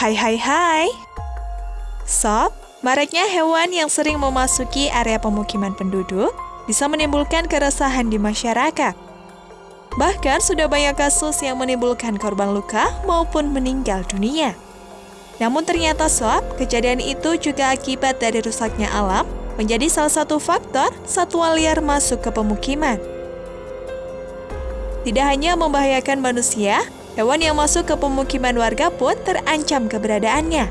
Hai hai hai. Sob, maraknya hewan yang sering memasuki area pemukiman penduduk bisa menimbulkan keresahan di masyarakat. Bahkan sudah banyak kasus yang menimbulkan korban luka maupun meninggal dunia. Namun ternyata sob, kejadian itu juga akibat dari rusaknya alam menjadi salah satu faktor satwa liar masuk ke pemukiman. Tidak hanya membahayakan manusia, hewan yang masuk ke pemukiman warga pun terancam keberadaannya.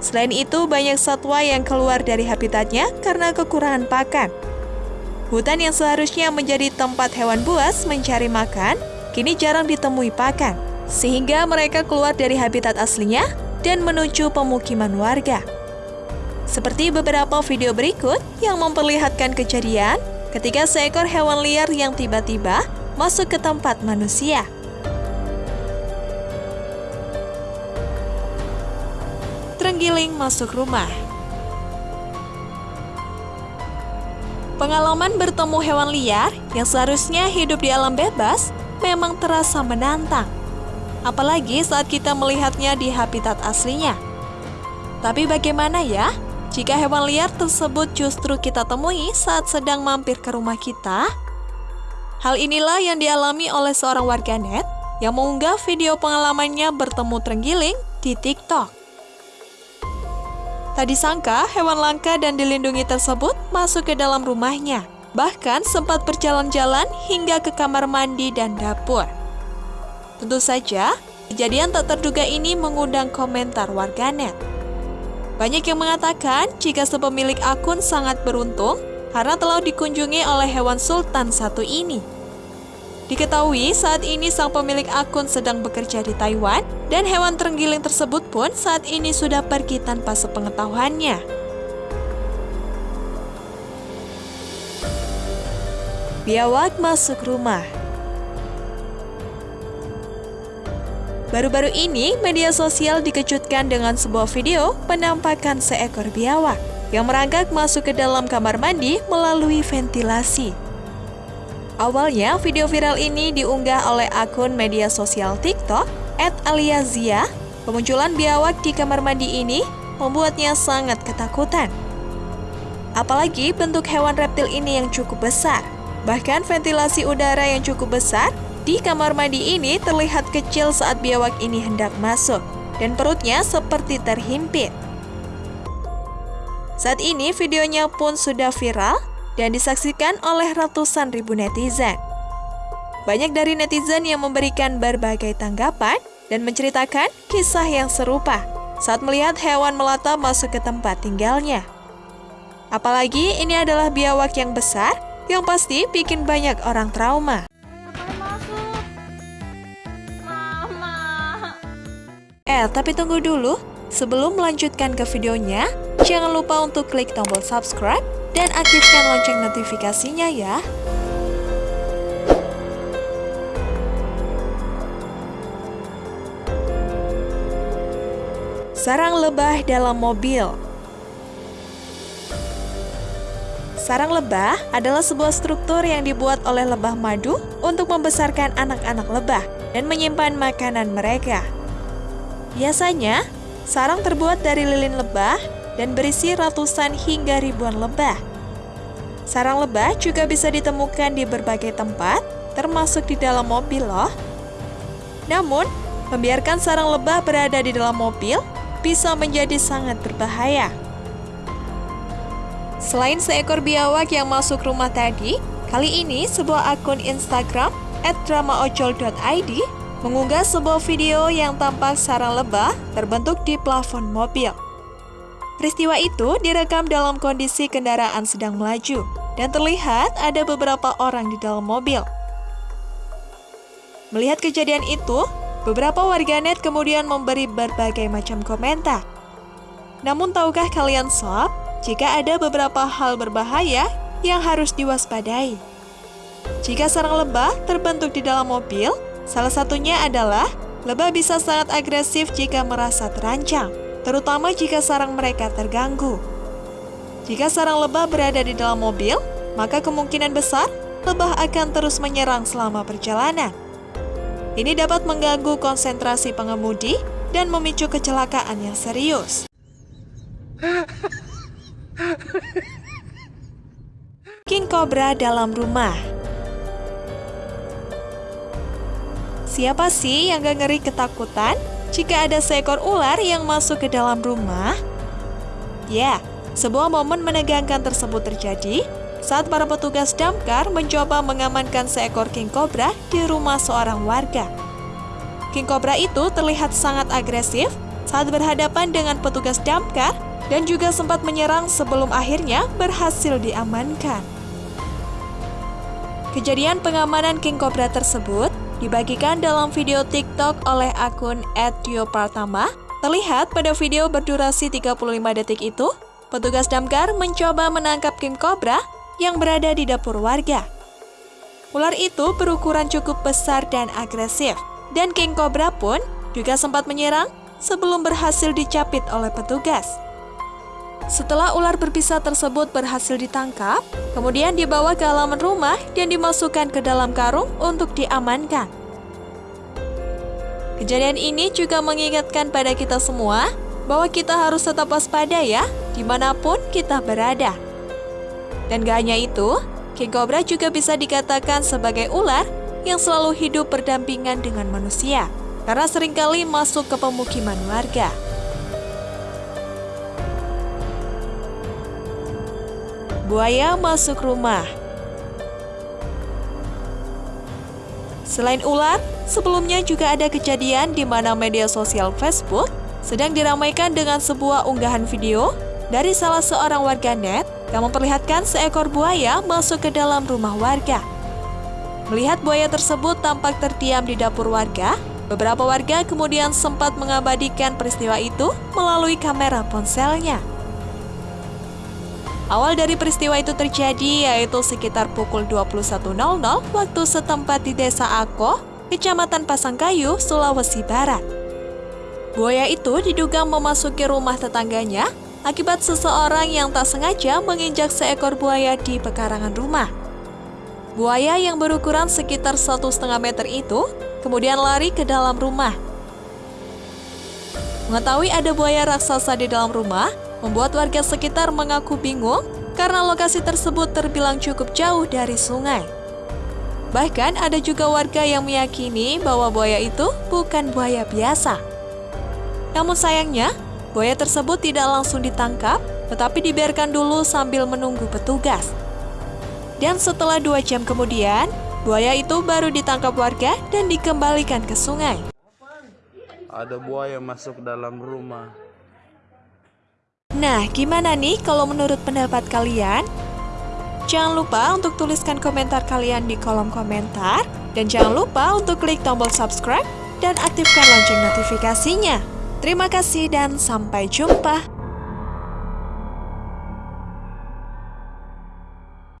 Selain itu, banyak satwa yang keluar dari habitatnya karena kekurangan pakan. Hutan yang seharusnya menjadi tempat hewan buas mencari makan, kini jarang ditemui pakan, sehingga mereka keluar dari habitat aslinya dan menuju pemukiman warga. Seperti beberapa video berikut yang memperlihatkan kejadian ketika seekor hewan liar yang tiba-tiba masuk ke tempat manusia. Terenggiling masuk rumah. Pengalaman bertemu hewan liar yang seharusnya hidup di alam bebas memang terasa menantang. Apalagi saat kita melihatnya di habitat aslinya. Tapi bagaimana ya jika hewan liar tersebut justru kita temui saat sedang mampir ke rumah kita? Hal inilah yang dialami oleh seorang warganet yang mengunggah video pengalamannya bertemu terenggiling di TikTok. Tak disangka hewan langka dan dilindungi tersebut masuk ke dalam rumahnya, bahkan sempat berjalan-jalan hingga ke kamar mandi dan dapur. Tentu saja, kejadian tak terduga ini mengundang komentar warganet. Banyak yang mengatakan jika sepemilik akun sangat beruntung karena telah dikunjungi oleh hewan sultan satu ini. Diketahui saat ini sang pemilik akun sedang bekerja di Taiwan dan hewan terenggiling tersebut pun saat ini sudah pergi tanpa sepengetahuannya. Biawak masuk rumah Baru-baru ini, media sosial dikejutkan dengan sebuah video penampakan seekor biawak yang merangkak masuk ke dalam kamar mandi melalui ventilasi. Awalnya, video viral ini diunggah oleh akun media sosial TikTok @aliazia. Pemunculan biawak di kamar mandi ini membuatnya sangat ketakutan. Apalagi bentuk hewan reptil ini yang cukup besar. Bahkan ventilasi udara yang cukup besar di kamar mandi ini terlihat kecil saat biawak ini hendak masuk dan perutnya seperti terhimpit. Saat ini videonya pun sudah viral dan disaksikan oleh ratusan ribu netizen. Banyak dari netizen yang memberikan berbagai tanggapan dan menceritakan kisah yang serupa saat melihat hewan melata masuk ke tempat tinggalnya. Apalagi ini adalah biawak yang besar yang pasti bikin banyak orang trauma. Eh, tapi tunggu dulu. Sebelum melanjutkan ke videonya, jangan lupa untuk klik tombol subscribe dan aktifkan lonceng notifikasinya ya. Sarang lebah dalam mobil Sarang lebah adalah sebuah struktur yang dibuat oleh lebah madu untuk membesarkan anak-anak lebah dan menyimpan makanan mereka. Biasanya, sarang terbuat dari lilin lebah dan berisi ratusan hingga ribuan lebah. Sarang lebah juga bisa ditemukan di berbagai tempat, termasuk di dalam mobil loh. Namun, membiarkan sarang lebah berada di dalam mobil bisa menjadi sangat berbahaya. Selain seekor biawak yang masuk rumah tadi, kali ini sebuah akun Instagram @dramaocol.id mengunggah sebuah video yang tampak sarang lebah terbentuk di plafon mobil. Peristiwa itu direkam dalam kondisi kendaraan sedang melaju dan terlihat ada beberapa orang di dalam mobil. Melihat kejadian itu, beberapa warganet kemudian memberi berbagai macam komentar. Namun tahukah kalian sob, jika ada beberapa hal berbahaya yang harus diwaspadai? Jika sarang lebah terbentuk di dalam mobil, Salah satunya adalah lebah bisa sangat agresif jika merasa terancam, terutama jika sarang mereka terganggu. Jika sarang lebah berada di dalam mobil, maka kemungkinan besar lebah akan terus menyerang selama perjalanan. Ini dapat mengganggu konsentrasi pengemudi dan memicu kecelakaan yang serius. King Cobra dalam rumah Siapa sih yang gak ngeri ketakutan jika ada seekor ular yang masuk ke dalam rumah? Ya, sebuah momen menegangkan tersebut terjadi saat para petugas damkar mencoba mengamankan seekor king cobra di rumah seorang warga. King cobra itu terlihat sangat agresif saat berhadapan dengan petugas damkar dan juga sempat menyerang sebelum akhirnya berhasil diamankan. Kejadian pengamanan king cobra tersebut dibagikan dalam video TikTok oleh akun @tiopartama. Terlihat pada video berdurasi 35 detik itu, petugas damkar mencoba menangkap king cobra yang berada di dapur warga. Ular itu berukuran cukup besar dan agresif, dan King Cobra pun juga sempat menyerang sebelum berhasil dicapit oleh petugas. Setelah ular berpisah tersebut berhasil ditangkap, kemudian dibawa ke halaman rumah dan dimasukkan ke dalam karung untuk diamankan. Kejadian ini juga mengingatkan pada kita semua bahwa kita harus tetap waspada ya, di mana pun kita berada. Dan gak hanya itu, King Cobra juga bisa dikatakan sebagai ular yang selalu hidup berdampingan dengan manusia, karena sering kali masuk ke pemukiman warga. Buaya masuk rumah Selain ular, sebelumnya juga ada kejadian di mana media sosial Facebook sedang diramaikan dengan sebuah unggahan video dari salah seorang warganet yang memperlihatkan seekor buaya masuk ke dalam rumah warga. Melihat buaya tersebut tampak terdiam di dapur warga, beberapa warga kemudian sempat mengabadikan peristiwa itu melalui kamera ponselnya. Awal dari peristiwa itu terjadi yaitu sekitar pukul 21.00 waktu setempat di Desa Ako, Kecamatan Pasangkayu, Sulawesi Barat. Buaya itu diduga memasuki rumah tetangganya akibat seseorang yang tak sengaja menginjak seekor buaya di pekarangan rumah. Buaya yang berukuran sekitar satu setengah meter itu kemudian lari ke dalam rumah. Mengetahui ada buaya raksasa di dalam rumah, membuat warga sekitar mengaku bingung karena lokasi tersebut terbilang cukup jauh dari sungai. Bahkan ada juga warga yang meyakini bahwa buaya itu bukan buaya biasa. Namun sayangnya, Buaya tersebut tidak langsung ditangkap, tetapi dibiarkan dulu sambil menunggu petugas. Dan setelah dua jam kemudian, buaya itu baru ditangkap warga dan dikembalikan ke sungai. Ada buaya masuk dalam rumah. Nah, gimana nih kalau menurut pendapat kalian? Jangan lupa untuk tuliskan komentar kalian di kolom komentar. Dan jangan lupa untuk klik tombol subscribe dan aktifkan lonceng notifikasinya. Terima kasih dan sampai jumpa.